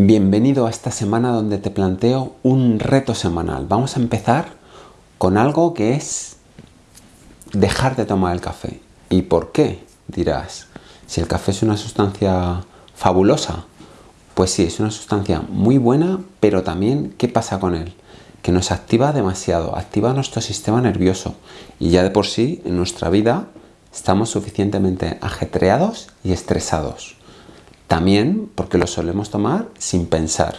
Bienvenido a esta semana donde te planteo un reto semanal. Vamos a empezar con algo que es dejar de tomar el café. ¿Y por qué? Dirás, si el café es una sustancia fabulosa, pues sí, es una sustancia muy buena, pero también, ¿qué pasa con él? Que nos activa demasiado, activa nuestro sistema nervioso y ya de por sí en nuestra vida estamos suficientemente ajetreados y estresados. También porque lo solemos tomar sin pensar.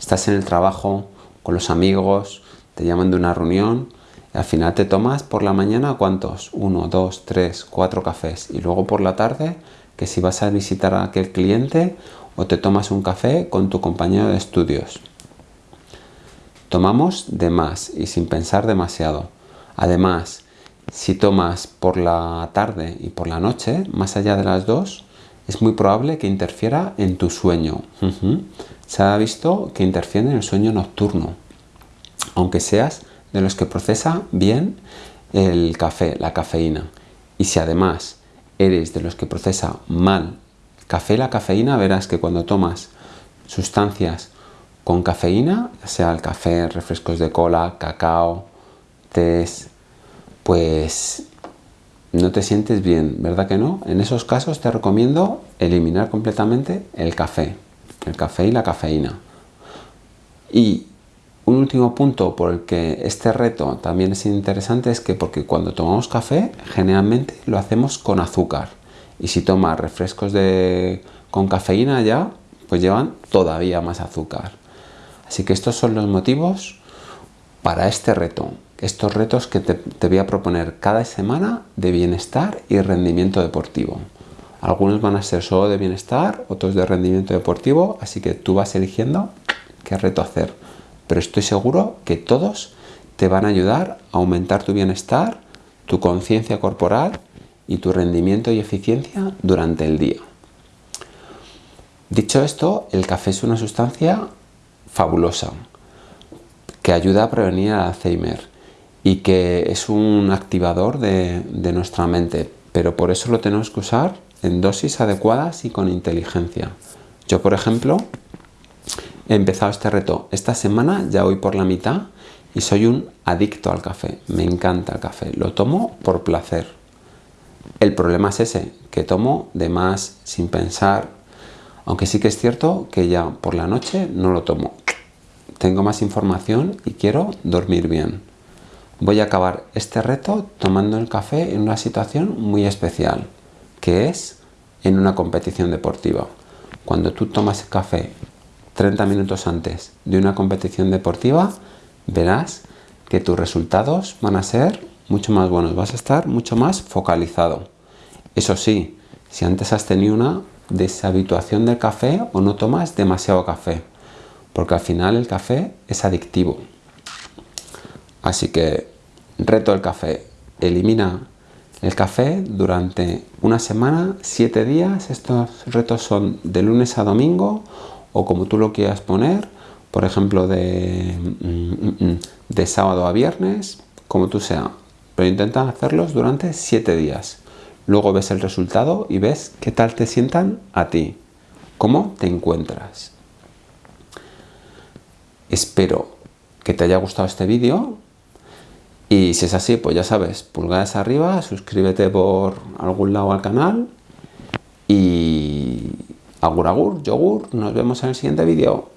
Estás en el trabajo, con los amigos, te llaman de una reunión y al final te tomas por la mañana ¿cuántos? Uno, dos, tres, cuatro cafés y luego por la tarde que si vas a visitar a aquel cliente o te tomas un café con tu compañero de estudios. Tomamos de más y sin pensar demasiado. Además, si tomas por la tarde y por la noche, más allá de las dos, es muy probable que interfiera en tu sueño. Se ha visto que interfiere en el sueño nocturno, aunque seas de los que procesa bien el café, la cafeína. Y si además eres de los que procesa mal café, la cafeína, verás que cuando tomas sustancias con cafeína, sea el café, refrescos de cola, cacao, tés, pues no te sientes bien, ¿verdad que no? En esos casos te recomiendo eliminar completamente el café, el café y la cafeína. Y un último punto por el que este reto también es interesante es que porque cuando tomamos café generalmente lo hacemos con azúcar y si tomas refrescos de, con cafeína ya pues llevan todavía más azúcar. Así que estos son los motivos para este reto estos retos que te, voy a proponer cada semana de bienestar y rendimiento deportivo. Algunos van a ser solo de bienestar, otros de rendimiento deportivo, así que tú vas eligiendo qué reto hacer. Pero estoy seguro que todos te van a ayudar a aumentar tu bienestar, tu conciencia corporal y tu rendimiento y eficiencia durante el día. Dicho esto, el café es una sustancia fabulosa que ayuda a prevenir el Alzheimer y que es un activador de, nuestra mente, pero por eso lo tenemos que usar en dosis adecuadas y con inteligencia. Yo, por ejemplo, he empezado este reto esta semana, ya voy por la mitad y soy un adicto al café. Me encanta el café, lo tomo por placer. El problema es ese, que tomo de más sin pensar, aunque sí que es cierto que ya por la noche no lo tomo. Tengo más información y quiero dormir bien voy a acabar este reto tomando el café en una situación muy especial, que es en una competición deportiva. Cuando tú tomas el café 30 minutos antes de una competición deportiva, verás que tus resultados van a ser mucho más buenos, vas a estar mucho más focalizado. Eso sí, si antes has tenido una deshabituación del café o no tomas demasiado café, porque al final el café es adictivo. Así que Reto del café. Elimina el café durante una semana, siete días. Estos retos son de lunes a domingo o como tú lo quieras poner. Por ejemplo, de, mm, mm, de sábado a viernes, como tú sea. Pero intenta hacerlos durante siete días. Luego ves el resultado y ves qué tal te sientan a ti. ¿Cómo te encuentras? Espero que te haya gustado este vídeo y si es así, pues ya sabes, pulgares arriba, suscríbete por algún lado al canal y agur agur, yogur, nos vemos en el siguiente vídeo.